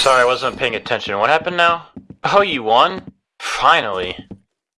Sorry, I wasn't paying attention. What happened now? Oh, you won? Finally.